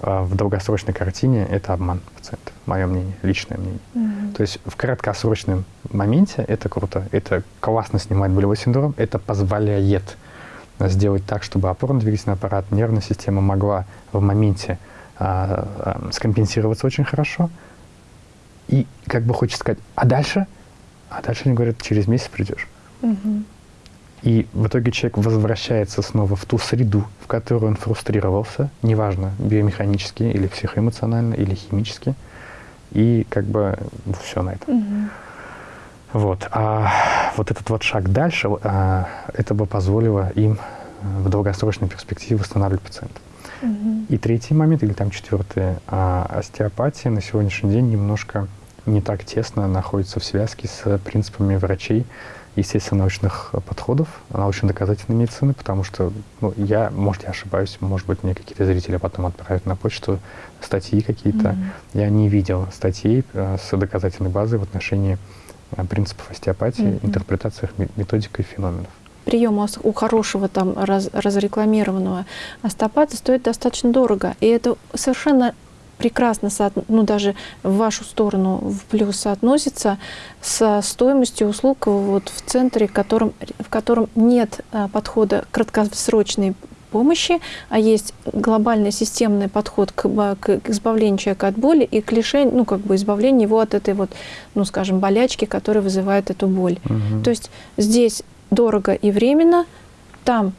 в долгосрочной картине это обман пациента, мое мнение, личное мнение. Mm-hmm. То есть в краткосрочном моменте это круто, это классно снимает болевой синдром, это позволяет сделать так, чтобы опорно-двигательный аппарат, нервная система могла в моменте а, а, скомпенсироваться очень хорошо. И как бы хочется сказать, а дальше? А дальше они говорят, через месяц придешь. Mm-hmm. И в итоге человек возвращается снова в ту среду, в которой он фрустрировался, неважно, биомеханически или психоэмоционально, или химически, и как бы все на этом. Угу. Вот. А вот этот вот шаг дальше, а, это бы позволило им в долгосрочной перспективе восстанавливать пациента. Угу. И третий момент, или там четвертый, а, остеопатия на сегодняшний день немножко не так тесно находится в связке с принципами врачей, естественно-научных подходов, научно-доказательной медицины, потому что ну, я, может, я ошибаюсь, может быть, мне какие-то зрители потом отправят на почту статьи какие-то. Mm-hmm. Я не видел статей э, с доказательной базой в отношении э, принципов остеопатии, mm-hmm. интерпретациях методик и феноменов прием у хорошего там раз, разрекламированного остеопата стоит достаточно дорого. И это совершенно прекрасно, ну даже в вашу сторону в плюс соотносится со стоимостью услуг вот в центре, в котором, в котором нет а, подхода краткосрочной помощи, а есть глобальный системный подход к, к избавлению человека от боли и к лишению, ну, как бы избавлению его от этой вот, ну, скажем, болячки, которая вызывает эту боль. Угу. То есть здесь дорого и временно, там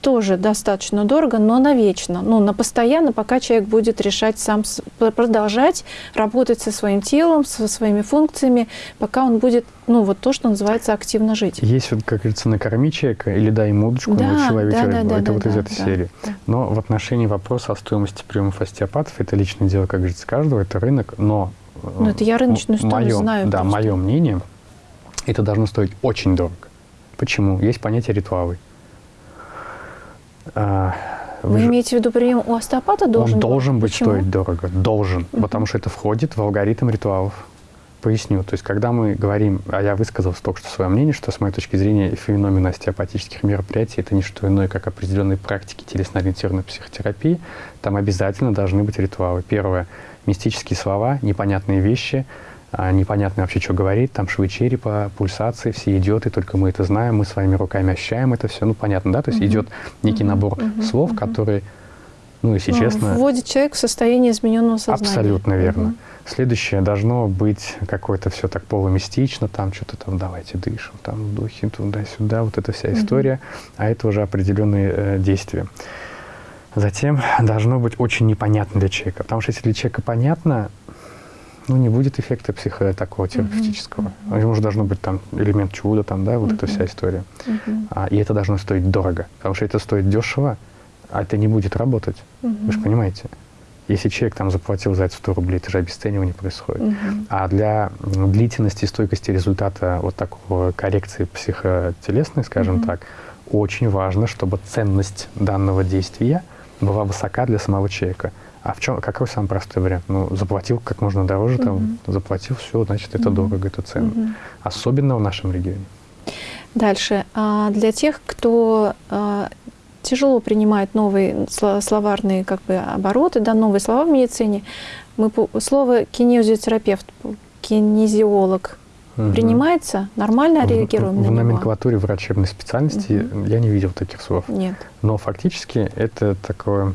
тоже достаточно дорого, но навечно, ну, на постоянно, пока человек будет решать сам, продолжать работать со своим телом, со своими функциями, пока он будет, ну, вот то, что называется активно жить. Есть вот, как говорится, накорми человека или дай ему удочку, да, научи ловить да, рыбу. Да, это да, вот да, из этой да, серии. Да. Но в отношении вопроса о стоимости приемов остеопатов, это личное дело, как говорится, каждого, это рынок, но... Ну, это я рыночную стоимость знаю. Да, мое мнение, это должно стоить очень дорого. Почему? Есть понятие ритуалы. А, вы, Вы имеете в виду прием у остеопата должен Он должен быть Почему? стоить дорого, должен, угу. потому что это входит в алгоритм ритуалов. Поясню. То есть, когда мы говорим, а я высказал только что свое мнение, что с моей точки зрения феномен остеопатических мероприятий это не что иное, как определенные практики телесно-ориентированной психотерапии, там обязательно должны быть ритуалы. Первое – мистические слова, непонятные вещи – а, непонятно вообще, что говорит, там швы черепа, пульсации, все идиоты, только мы это знаем, мы своими руками ощущаем это все, ну понятно, да, то есть угу. идет некий набор угу. слов, угу. который, ну если ну, честно... Вводит человек в состояние измененного сознания. Абсолютно верно. Угу. Следующее должно быть какое-то все так полумистично, там что-то там давайте дышим, там духи туда-сюда, вот эта вся история, а это уже определенные э, действия. Затем должно быть очень непонятно для человека, потому что если для человека понятно, ну, не будет эффекта психо такого терапевтического. Mm-hmm. Ему же должно быть там элемент чуда, там, да, вот mm-hmm. эта вся история. Mm-hmm. А, и это должно стоить дорого. Потому что это стоит дешево, а это не будет работать. Mm-hmm. Вы же понимаете? Если человек там заплатил за это 100 рублей, это же обесценивание происходит. Mm-hmm. А для длительности и стойкости результата вот такого коррекции психотелесной, скажем mm-hmm. так, очень важно, чтобы ценность данного действия была высока для самого человека. А в чем, какой самый простой вариант? Ну, заплатил как можно дороже, угу. там, заплатил, все, значит, это угу. дорого, это ценно. Угу. Особенно в нашем регионе. Дальше. А для тех, кто а, тяжело принимает новые словарные как бы, обороты, да, новые слова в медицине, мы, слово кинезиотерапевт, кинезиолог угу. принимается? Нормально реагируем в, на В номенклатуре врачебной специальности угу. я не видел таких слов. Нет. Но фактически это такое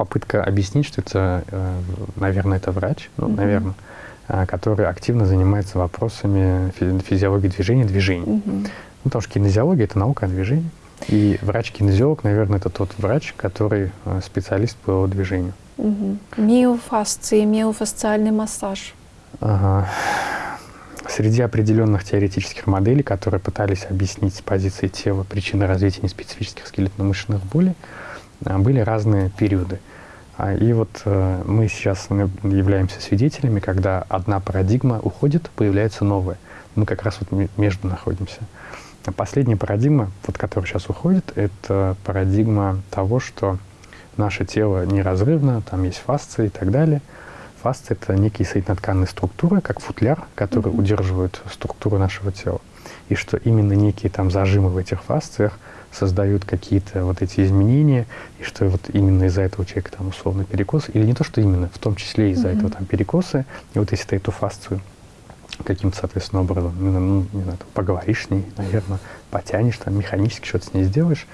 попытка объяснить, что это, э, наверное, это врач, ну, mm-hmm. наверное, э, который активно занимается вопросами физиологии движения, движений. Mm-hmm. Ну, потому что кинезиология – это наука о движении. И врач-кинезиолог, наверное, это тот врач, который э, специалист по движению. Угу. Миофасции, миофасциальный массаж. Ага. Среди определенных теоретических моделей, которые пытались объяснить с позиции тела причины развития неспецифических скелетно-мышечных болей, были разные периоды. А, и вот э, мы сейчас являемся свидетелями, когда одна парадигма уходит, появляется новая. Мы как раз вот между находимся. Последняя парадигма, вот которая сейчас уходит, это парадигма того, что наше тело неразрывно, там есть фасции и так далее. Фасции — это некие соединотканные структуры, как футляр, которые mm-hmm. удерживают структуру нашего тела. И что именно некие там зажимы в этих фасциях — создают какие-то вот эти изменения, и что вот именно из-за этого человека там условно перекос, или не то, что именно, в том числе из-за mm-hmm. этого там перекосы, и вот если ты эту фасцию каким-то, соответственно, образом, ну, ну не знаю, там, поговоришь с ней, наверное, потянешь, там, механически что-то с ней сделаешь,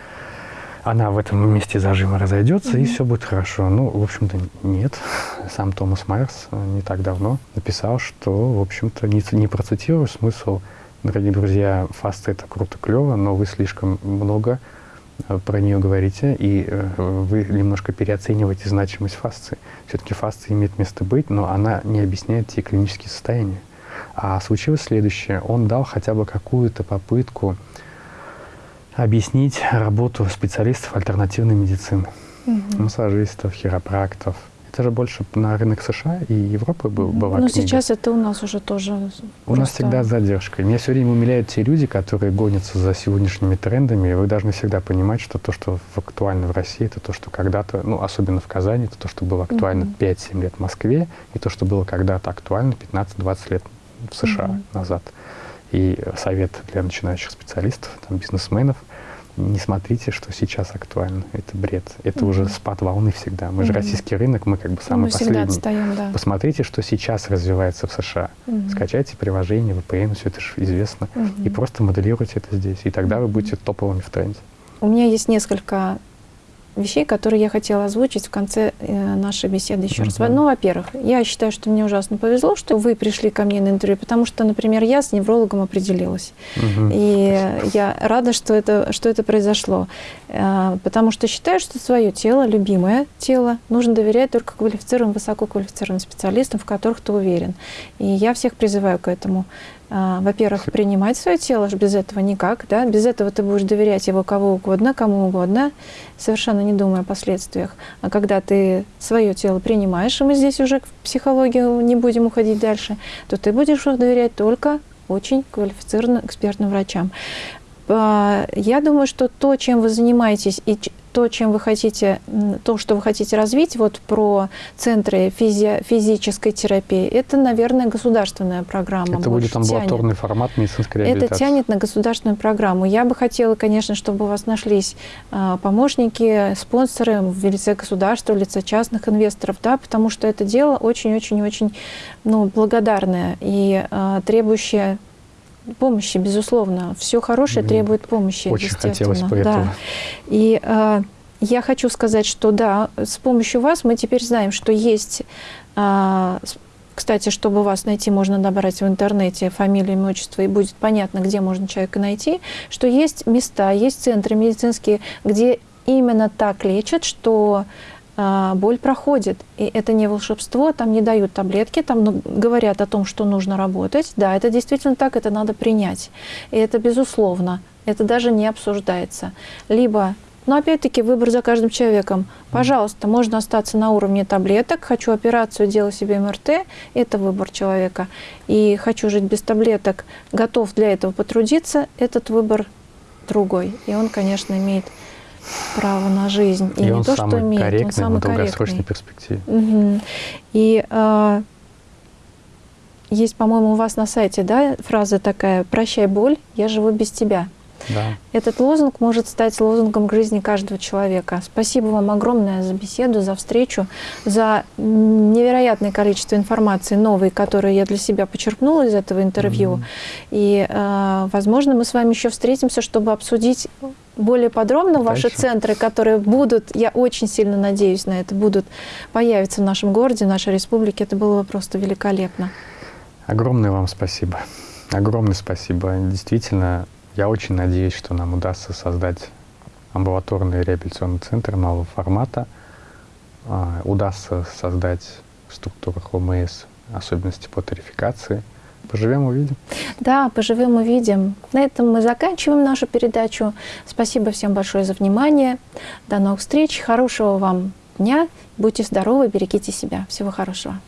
она в этом месте зажима разойдется, mm-hmm. и все будет хорошо. Ну, в общем-то, нет. Сам Томас Майерс э, не так давно написал, что, в общем-то, не, не процитирую смысл Дорогие друзья, фаста это круто, клево, но вы слишком много э, про нее говорите, и э, вы немножко переоцениваете значимость фасции. Все-таки фасция имеет место быть, но она не объясняет те клинические состояния. А случилось следующее. Он дал хотя бы какую-то попытку объяснить работу специалистов альтернативной медицины. Угу. Массажистов, хиропрактов, это же больше на рынок США и Европы был, была Но книга. сейчас это у нас уже тоже У просто... нас всегда задержка. Меня все время умиляют те люди, которые гонятся за сегодняшними трендами. И вы должны всегда понимать, что то, что актуально в России, это то, что когда-то, ну, особенно в Казани, это то, что было актуально mm -hmm. 5-7 лет в Москве, и то, что было когда-то актуально 15-20 лет в США mm -hmm. назад. И совет для начинающих специалистов, там, бизнесменов – не смотрите, что сейчас актуально. Это бред. Это mm-hmm. уже спад волны всегда. Мы mm-hmm. же российский рынок, мы как бы самый мы последний. Отстаем, да. Посмотрите, что сейчас развивается в США. Mm-hmm. Скачайте приложение, VPN, все это же известно. Mm-hmm. И просто моделируйте это здесь. И тогда вы будете топовыми в тренде. у меня есть несколько вещей, которые я хотела озвучить в конце э, нашей беседы еще раз. Ну, во-первых, я считаю, что мне ужасно повезло, что вы пришли ко мне на интервью, потому что, например, я с неврологом определилась. И я рада, что это, что это произошло. Э, Потому что считаю, что свое тело, любимое тело, нужно доверять только квалифицированным, высококвалифицированным специалистам, в которых ты уверен. И я всех призываю к этому. А, Во-первых, принимать свое тело, без этого никак. Да? Без этого ты будешь доверять его кого угодно, кому угодно, совершенно не думая о последствиях. А когда ты свое тело принимаешь, и мы здесь уже в психологию не будем уходить дальше, то ты будешь доверять только очень квалифицированным экспертным врачам. А, Я думаю, что то, чем вы занимаетесь, и то, чем вы хотите, то, что вы хотите развить, вот про центры физи- физической терапии, это, наверное, государственная программа. Это будет амбулаторный тянет. формат медицинской Это тянет на государственную программу. Я бы хотела, конечно, чтобы у вас нашлись а, помощники, спонсоры в лице государства, в лице частных инвесторов, да, потому что это дело очень-очень-очень ну, благодарное и а, требующее помощи, безусловно. Все хорошее Мне требует помощи, Очень хотелось бы да. этого. И э, я хочу сказать, что да, с помощью вас мы теперь знаем, что есть, с- кстати, чтобы вас найти, можно набрать в интернете фамилию, имя, отчество, и будет понятно, где можно человека найти, что есть места, есть центры медицинские, где именно так лечат, что боль проходит. И это не волшебство, там не дают таблетки, там ну, говорят о том, что нужно работать. Да, это действительно так, это надо принять. И это безусловно, это даже не обсуждается. Либо, но опять-таки выбор за каждым человеком. Пожалуйста, можно остаться на уровне таблеток, хочу операцию, делаю себе МРТ, это выбор человека. И хочу жить без таблеток, готов для этого потрудиться, этот выбор другой. И он, конечно, имеет право на жизнь. И, И не он то, самый что имеет, корректный он самый в долгосрочной корректный. перспективе. Мгм. И а, есть, по-моему, у вас на сайте, да, фраза такая «Прощай боль, я живу без тебя». Да. Этот лозунг может стать лозунгом к жизни каждого человека. Спасибо вам огромное за беседу, за встречу, за невероятное количество информации новой, которую я для себя почерпнула из этого интервью. Мгм. И, э, возможно, мы с вами еще встретимся, чтобы обсудить более подробно ваши Дальше. центры, которые будут, я очень сильно надеюсь на это, будут появиться в нашем городе, в нашей республике. Это было бы просто великолепно. Огромное вам спасибо. Огромное спасибо. Действительно, я очень надеюсь, что нам удастся создать амбулаторный реабилитационный центр нового формата. А, Удастся создать в структурах ОМС особенности по тарификации. Поживем, увидим. Да, поживем, увидим. На этом мы заканчиваем нашу передачу. Спасибо всем большое за внимание. До новых встреч. Хорошего вам дня. Будьте здоровы, берегите себя. Всего хорошего.